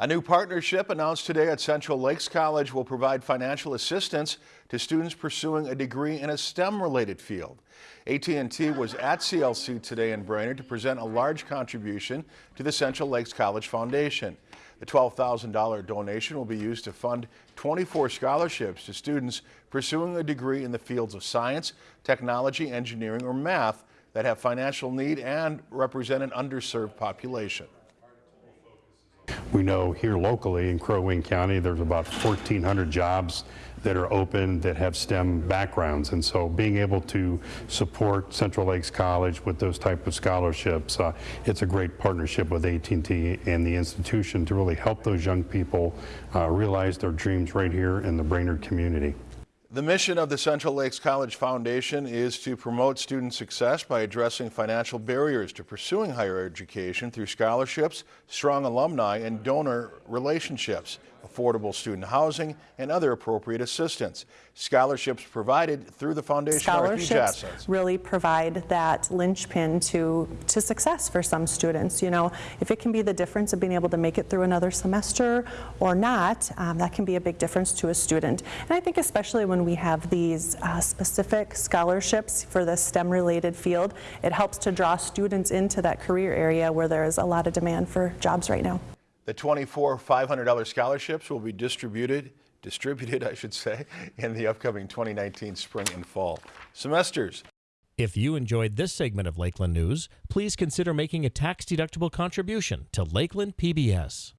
A new partnership announced today at Central Lakes College will provide financial assistance to students pursuing a degree in a STEM-related field. AT&T was at CLC today in Brainerd to present a large contribution to the Central Lakes College Foundation. The $12,000 donation will be used to fund 24 scholarships to students pursuing a degree in the fields of science, technology, engineering, or math that have financial need and represent an underserved population. We know here locally in Crow Wing County, there's about 1,400 jobs that are open that have STEM backgrounds. And so being able to support Central Lakes College with those type of scholarships, uh, it's a great partnership with AT&T and the institution to really help those young people uh, realize their dreams right here in the Brainerd community. The mission of the Central Lakes College Foundation is to promote student success by addressing financial barriers to pursuing higher education through scholarships, strong alumni, and donor relationships, affordable student housing, and other appropriate assistance. Scholarships provided through the foundation scholarships really provide that linchpin to, to success for some students. You know, if it can be the difference of being able to make it through another semester or not, um, that can be a big difference to a student. And I think especially when we have these uh, specific scholarships for the STEM-related field, it helps to draw students into that career area where there is a lot of demand for jobs right now. The 24 $500 scholarships will be distributed, distributed, I should say, in the upcoming 2019 spring and fall semesters. If you enjoyed this segment of Lakeland News, please consider making a tax-deductible contribution to Lakeland PBS.